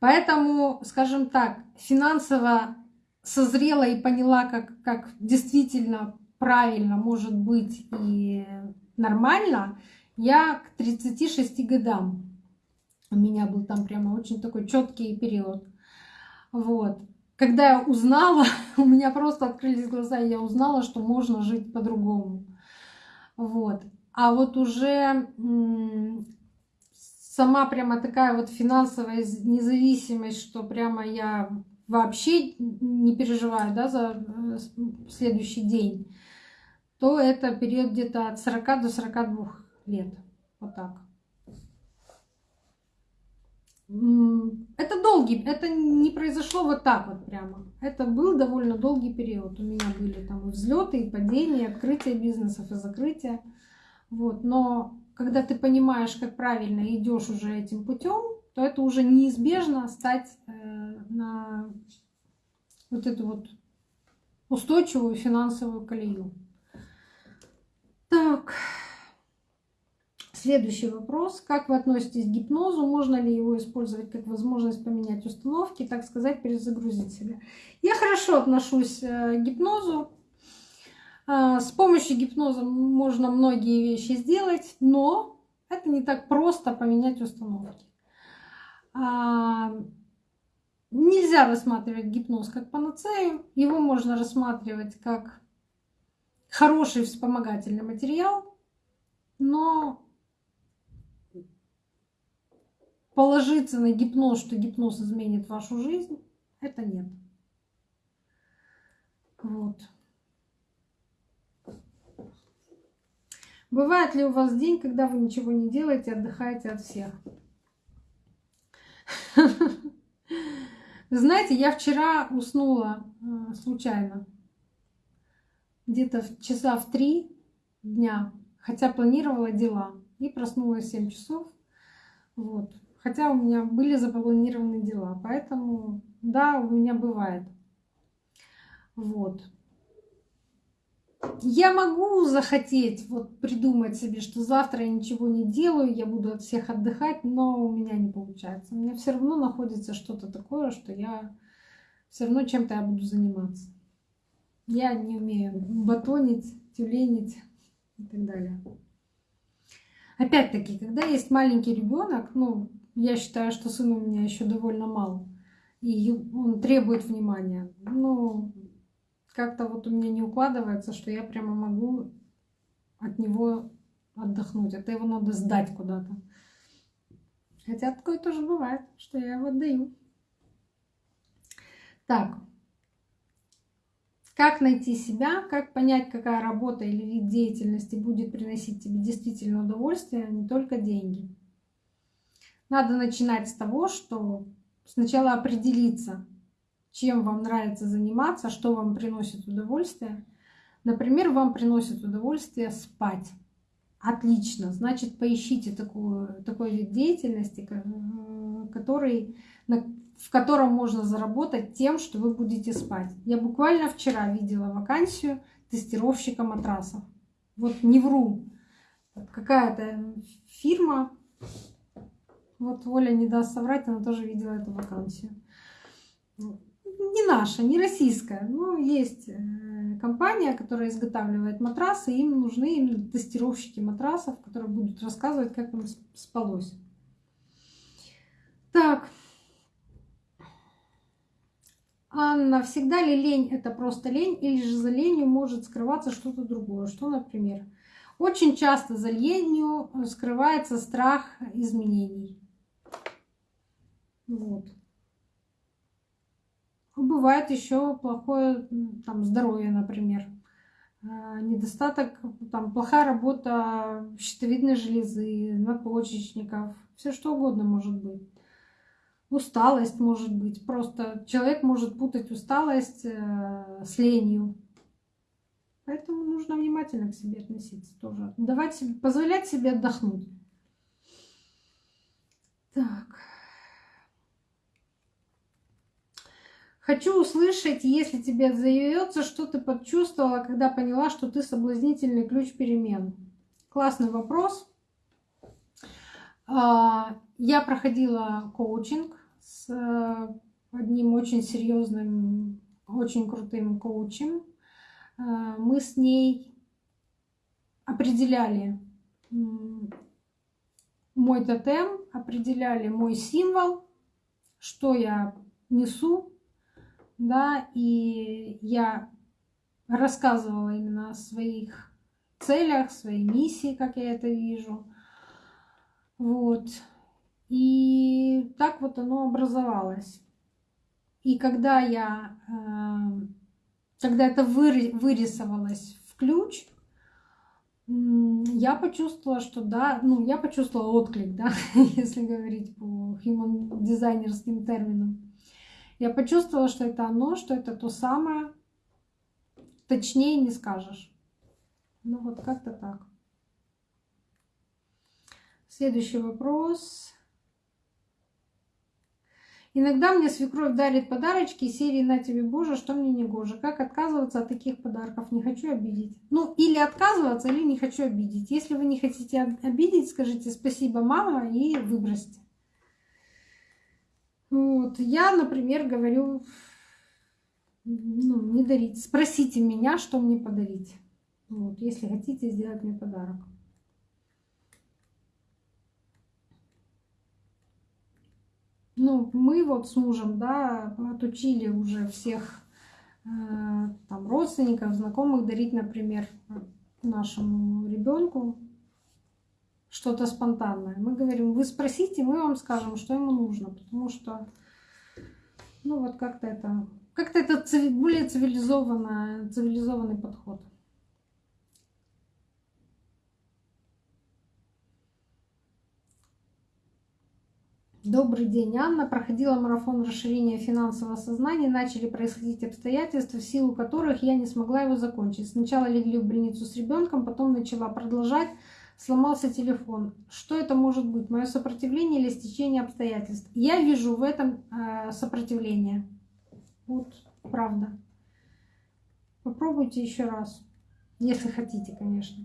Поэтому, скажем так, финансово созрела и поняла, как, как действительно правильно может быть и нормально, я к 36 годам. У меня был там прямо очень такой четкий период. Вот когда я узнала, у меня просто открылись глаза, и я узнала, что можно жить по-другому. Вот. А вот уже сама прямо такая вот финансовая независимость, что прямо я вообще не переживаю да, за э, следующий день, то это период где-то от 40 до 42 лет. Вот так. Это долгий, это не произошло вот так вот прямо. Это был довольно долгий период. У меня были там взлеты, и падения, и открытие бизнесов, и закрытие. Вот. Но когда ты понимаешь, как правильно идешь уже этим путем, то это уже неизбежно стать э, на вот эту вот устойчивую финансовую колею. Так. Следующий вопрос. Как вы относитесь к гипнозу? Можно ли его использовать как возможность поменять установки, так сказать, перезагрузить себя? Я хорошо отношусь э, к гипнозу. А, с помощью гипноза можно многие вещи сделать, но это не так просто поменять установки. А, нельзя рассматривать гипноз как панацею. Его можно рассматривать как хороший вспомогательный материал, но положиться на гипноз, что гипноз изменит вашу жизнь, это нет. Вот. Бывает ли у вас день, когда вы ничего не делаете, отдыхаете от всех? Знаете, я вчера уснула э, случайно. Где-то часа в три дня, хотя планировала дела. И проснулась в 7 часов. Вот. Хотя у меня были запланированы дела. Поэтому, да, у меня бывает. Вот. Я могу захотеть вот придумать себе, что завтра я ничего не делаю, я буду от всех отдыхать, но у меня не получается. У меня все равно находится что-то такое, что я все равно чем-то я буду заниматься. Я не умею батонить, тюленить и так далее. Опять-таки, когда есть маленький ребенок, ну, я считаю, что сын у меня еще довольно мал, и он требует внимания. Ну, как-то вот у меня не укладывается, что я прямо могу от него отдохнуть. Это его надо сдать куда-то. Хотя такое тоже бывает, что я его отдаю. Так. Как найти себя, как понять, какая работа или вид деятельности будет приносить тебе действительно удовольствие, а не только деньги. Надо начинать с того, что сначала определиться, чем вам нравится заниматься, что вам приносит удовольствие. Например, вам приносит удовольствие спать. Отлично. Значит, поищите такую, такой вид деятельности, который, в котором можно заработать тем, что вы будете спать. Я буквально вчера видела вакансию тестировщика матрасов. Вот не вру. Какая-то фирма вот Оля не даст соврать, она тоже видела эту вакансию. Не наша, не российская, но есть э, компания, которая изготавливает матрасы, им нужны именно тестировщики матрасов, которые будут рассказывать, как им спалось. Так. Анна, всегда ли лень это просто лень, или же за ленью может скрываться что-то другое? Что, например? Очень часто за ленью скрывается страх изменений. Вот. Бывает еще плохое там, здоровье, например. А, недостаток, там, плохая работа щитовидной железы, надпочечников, все что угодно может быть. Усталость может быть. Просто человек может путать усталость э, с ленью. Поэтому нужно внимательно к себе относиться тоже. Давать себе, позволять себе отдохнуть. Так. Хочу услышать, если тебе заявится, что ты почувствовала, когда поняла, что ты соблазнительный ключ перемен. Классный вопрос. А, я проходила коучинг с э, одним очень серьезным, очень крутым коучем. А, мы с ней определяли мой тотем, определяли мой символ, что я несу, да, и я рассказывала именно о своих целях, своей миссии, как я это вижу. Вот. И так вот оно образовалось. И когда я, э, когда это вырисовалось в ключ, я почувствовала, что да, ну, я почувствовала отклик, да, если говорить по human дизайнерским терминам. Я почувствовала, что это оно, что это то самое. Точнее не скажешь. Ну вот как-то так. Следующий вопрос. Иногда мне свекровь дарит подарочки серии «На тебе, Боже, что мне не гоже». Как отказываться от таких подарков? Не хочу обидеть. Ну, или отказываться, или не хочу обидеть. Если вы не хотите обидеть, скажите «Спасибо, мама» и выбросьте. Вот. Я, например, говорю, ну, не дарить. Спросите меня, что мне подарить. Вот, если хотите сделать мне подарок. Ну, мы вот с мужем, да, отучили уже всех э, там родственников, знакомых дарить, например, нашему ребенку что-то спонтанное. Мы говорим, вы спросите, мы вам скажем, что ему нужно, потому что, ну вот как-то это, как-то это более цивилизованный, цивилизованный подход. Добрый день, Анна. Проходила марафон расширения финансового сознания. Начали происходить обстоятельства, в силу которых я не смогла его закончить. Сначала легли в больницу с ребенком, потом начала продолжать. Сломался телефон. Что это может быть? Мое сопротивление или стечение обстоятельств? Я вижу в этом э, сопротивление. Вот, правда. Попробуйте еще раз. Если хотите, конечно.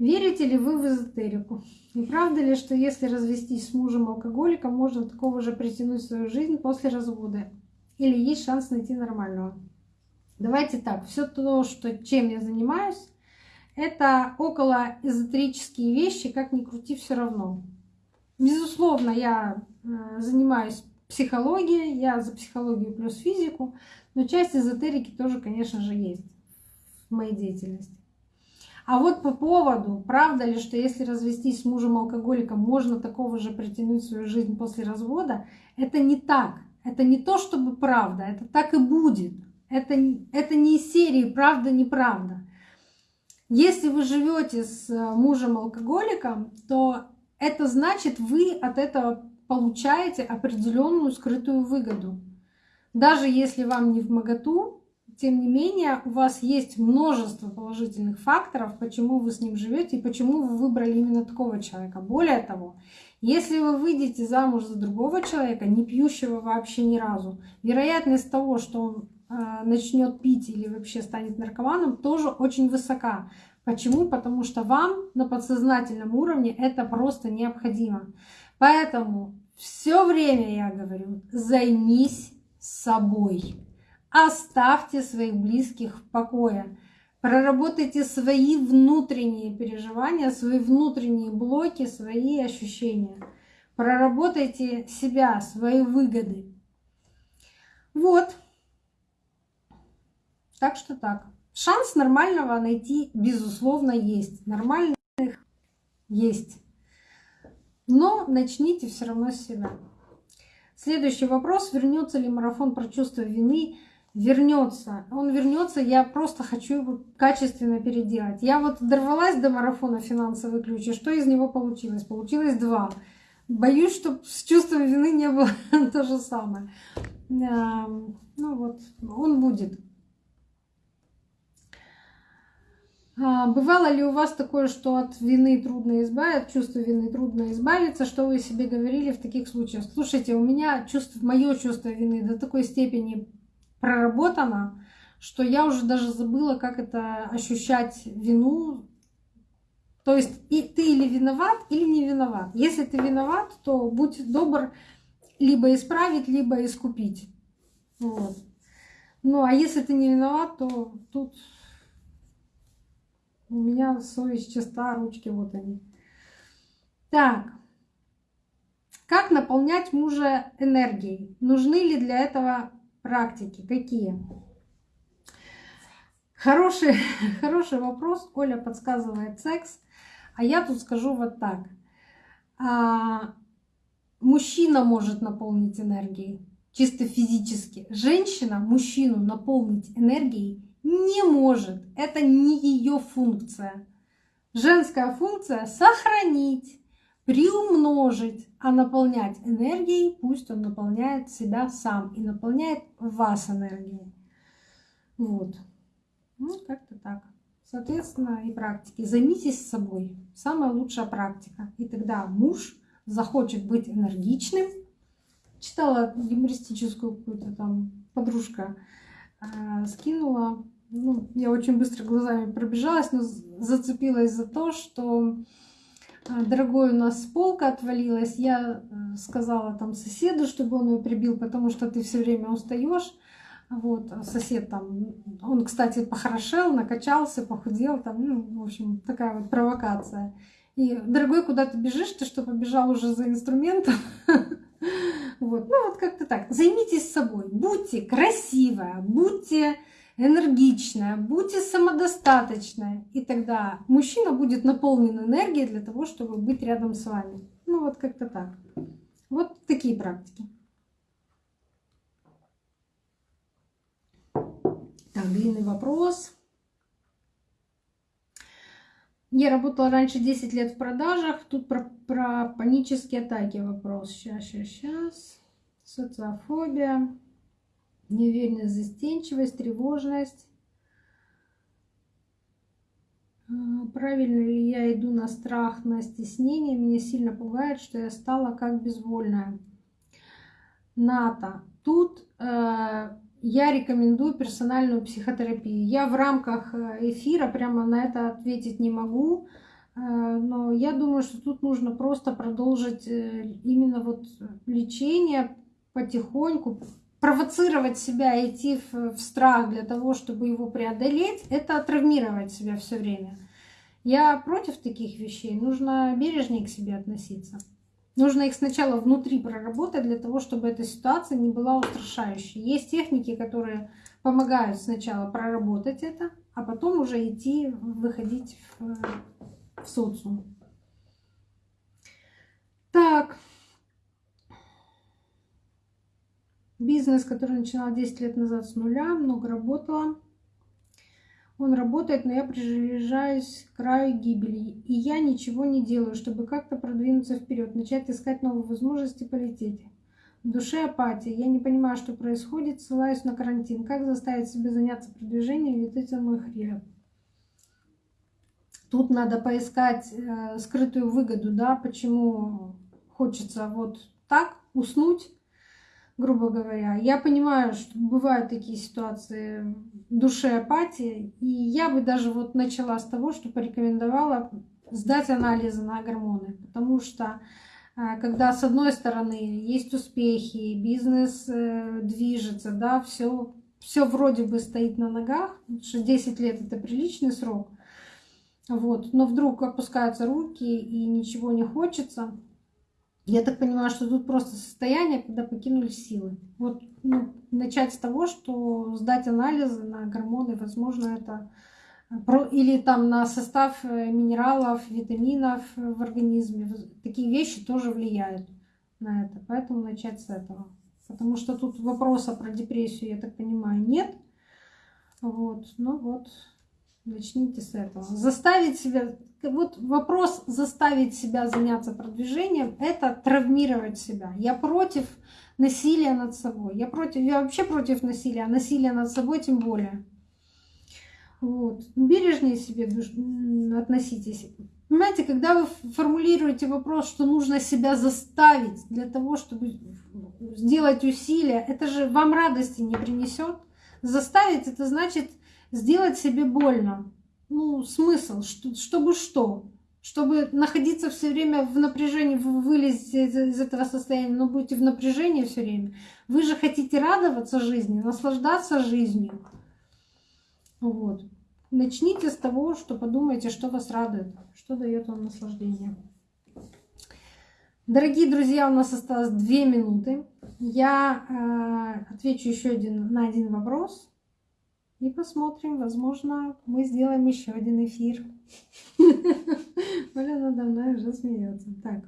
Верите ли вы в эзотерику? Не правда ли, что если развестись с мужем-алкоголиком, можно такого же притянуть в свою жизнь после развода? Или есть шанс найти нормального? Давайте так, все то, что, чем я занимаюсь, это около эзотерические вещи, как ни крути, все равно. Безусловно, я э, занимаюсь психологией, я за психологию плюс физику, но часть эзотерики тоже, конечно же, есть в моей деятельности. А вот по поводу, правда ли, что если развестись с мужем-алкоголиком, можно такого же притянуть в свою жизнь после развода, это не так. Это не то, чтобы правда, это так и будет. Это, это не из серии правда-неправда. Если вы живете с э, мужем-алкоголиком, то это значит, вы от этого получаете определенную скрытую выгоду. Даже если вам не в моготу, тем не менее, у вас есть множество положительных факторов, почему вы с ним живете и почему вы выбрали именно такого человека. Более того, если вы выйдете замуж за другого человека, не пьющего вообще ни разу, вероятность того, что он начнет пить или вообще станет наркоманом, тоже очень высока. Почему? Потому что вам на подсознательном уровне это просто необходимо. Поэтому все время я говорю, займись собой. Оставьте своих близких в покое. Проработайте свои внутренние переживания, свои внутренние блоки, свои ощущения. Проработайте себя, свои выгоды. Вот. Так что так. Шанс нормального найти, безусловно, есть. Нормальных есть. Но начните все равно с себя. Следующий вопрос. Вернется ли марафон про чувство вины вернется. Он вернется, я просто хочу его качественно переделать. Я вот дорвалась до марафона финансовый ключ, и что из него получилось? Получилось два. Боюсь, что с чувством вины не было то же самое. Ну вот, он будет. А, бывало ли у вас такое, что от вины трудно избавиться, от чувства вины трудно избавиться? Что вы себе говорили в таких случаях? Слушайте, у меня чувство, мое чувство вины до такой степени проработано, что я уже даже забыла, как это ощущать вину. То есть и ты или виноват, или не виноват. Если ты виноват, то будь добр либо исправить, либо искупить. Вот. Ну а если ты не виноват, то тут у меня совесть чиста, ручки вот они. Так. Как наполнять мужа энергией? Нужны ли для этого практики какие? Хороший, хороший вопрос. Оля подсказывает секс. А я тут скажу вот так. А, мужчина может наполнить энергией чисто физически. Женщина мужчину наполнить энергией не может. Это не ее функция. Женская функция — сохранить, приумножить, а наполнять энергией, пусть он наполняет себя сам и наполняет вас энергией. Вот. Ну, как-то так. Соответственно, и практики. Займитесь собой. Самая лучшая практика. И тогда муж захочет быть энергичным. Читала юмористическую какую-то там подружка скинула. Ну, я очень быстро глазами пробежалась, но зацепилась за то, что э, дорогой у нас полка отвалилась. Я э, сказала там соседу, чтобы он ее прибил, потому что ты все время устаешь. Вот, а сосед там, он, кстати, похорошел, накачался, похудел, там, ну, в общем, такая вот провокация. И, дорогой, куда ты бежишь? Ты что, побежал уже за инструментом? Вот, ну вот как-то так. Займитесь собой, будьте красивая, будьте энергичная, будьте самодостаточная. И тогда мужчина будет наполнен энергией для того, чтобы быть рядом с вами. Ну вот как-то так. Вот такие практики. Так, длинный вопрос. Я работала раньше 10 лет в продажах. Тут про, про панические атаки вопрос. Сейчас, сейчас, сейчас. Социофобия, неуверенность, застенчивость, тревожность. А, правильно ли я иду на страх, на стеснение? Меня сильно пугает, что я стала как безвольная. НАТО. Тут э, я рекомендую персональную психотерапию. Я в рамках э, эфира прямо на это ответить не могу, э, но я думаю, что тут нужно просто продолжить э, именно вот лечение потихоньку, провоцировать себя, идти в, страх для того, чтобы его преодолеть, это травмировать себя все время. Я против таких вещей. Нужно бережнее к себе относиться. Нужно их сначала внутри проработать для того, чтобы эта ситуация не была устрашающей. Есть техники, которые помогают сначала проработать это, а потом уже идти, выходить в, в социум. Так. Бизнес, который начинала 10 лет назад с нуля, много работала. Он работает, но я приближаюсь к краю гибели. И я ничего не делаю, чтобы как-то продвинуться вперед, начать искать новые возможности полететь. В душе апатия. Я не понимаю, что происходит, ссылаюсь на карантин. Как заставить себя заняться продвижением, ведь это мой хлеб. Тут надо поискать э, скрытую выгоду, да, почему хочется вот так уснуть, грубо говоря. Я понимаю, что бывают такие ситуации в апатии, и я бы даже вот начала с того, что порекомендовала сдать анализы на гормоны, потому что а, когда с одной стороны есть успехи, бизнес э, движется, да, все, все вроде бы стоит на ногах, что 10 лет это приличный срок, вот, но вдруг опускаются руки и ничего не хочется, я так понимаю, что тут просто состояние, когда покинули силы. Вот ну, начать с того, что сдать анализы на гормоны, возможно, это или там на состав э, минералов, витаминов в организме. Такие вещи тоже влияют на это. Поэтому начать с этого. Потому что тут вопроса про депрессию, я так понимаю, нет. Вот, ну вот, начните с этого. Заставить себя вот вопрос заставить себя заняться продвижением – это травмировать себя. Я против насилия над собой. Я, против, я вообще против насилия, а насилия над собой тем более. Вот. Бережнее себе относитесь. Понимаете, когда вы формулируете вопрос, что нужно себя заставить для того, чтобы сделать усилия, это же вам радости не принесет. Заставить это значит сделать себе больно ну, смысл, что, чтобы что? Чтобы находиться все время в напряжении, из, из этого состояния, но будете в напряжении все время. Вы же хотите радоваться жизни, наслаждаться жизнью. Вот. Начните с того, что подумайте, что вас радует, что дает вам наслаждение. Дорогие друзья, у нас осталось две минуты. Я э, отвечу еще один, на один вопрос. И посмотрим, возможно, мы сделаем еще один эфир. Оля надо мной уже смеется. Так.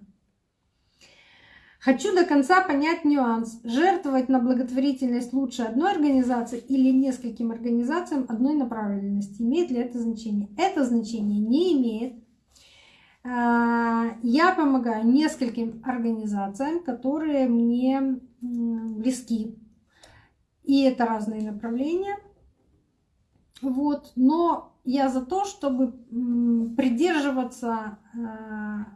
Хочу до конца понять нюанс. Жертвовать на благотворительность лучше одной организации или нескольким организациям одной направленности. Имеет ли это значение? Это значение не имеет. А, я помогаю нескольким организациям, которые мне близки. И это разные направления. Вот. Но я за то, чтобы придерживаться, а,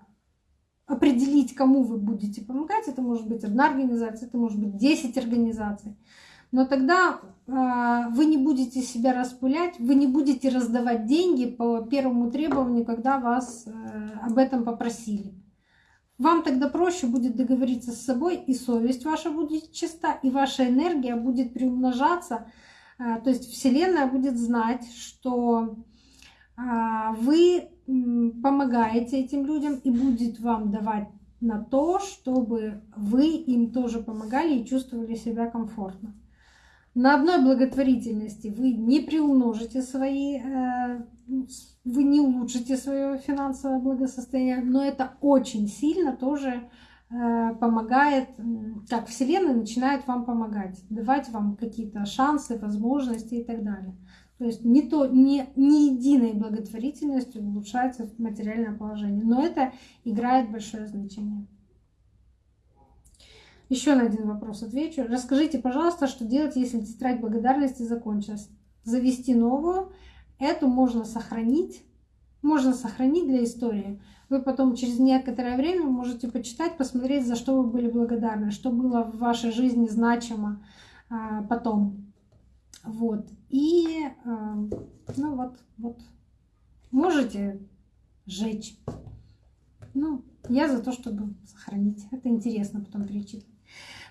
определить, кому вы будете помогать. Это может быть одна организация, это может быть 10 организаций. Но тогда э, вы не будете себя распылять, вы не будете раздавать деньги по первому требованию, когда вас э, об этом попросили. Вам тогда проще будет договориться с собой, и совесть ваша будет чиста, и ваша энергия будет приумножаться. Э, то есть Вселенная будет знать, что э, вы помогаете этим людям и будет вам давать на то, чтобы вы им тоже помогали и чувствовали себя комфортно. На одной благотворительности вы не приумножите свои, э, вы не улучшите свое финансовое благосостояние, но это очень сильно тоже помогает, как Вселенная начинает вам помогать, давать вам какие-то шансы, возможности и так далее. То есть не, то, не, не единой благотворительностью улучшается материальное положение, но это играет большое значение. Еще на один вопрос отвечу. Расскажите, пожалуйста, что делать, если тетрадь благодарности закончилась? Завести новую. Эту можно сохранить. Можно сохранить для истории. Вы потом через некоторое время можете почитать, посмотреть, за что вы были благодарны, что было в вашей жизни значимо а, потом. Вот. И, а, ну вот, вот. Можете сжечь. Ну, я за то, чтобы сохранить. Это интересно потом перечитывать.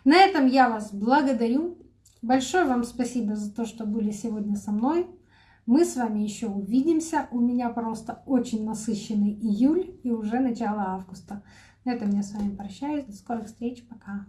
На этом я вас благодарю. Большое вам спасибо за то, что были сегодня со мной. Мы с вами еще увидимся. У меня просто очень насыщенный июль и уже начало августа. На этом я с вами прощаюсь. До скорых встреч. Пока.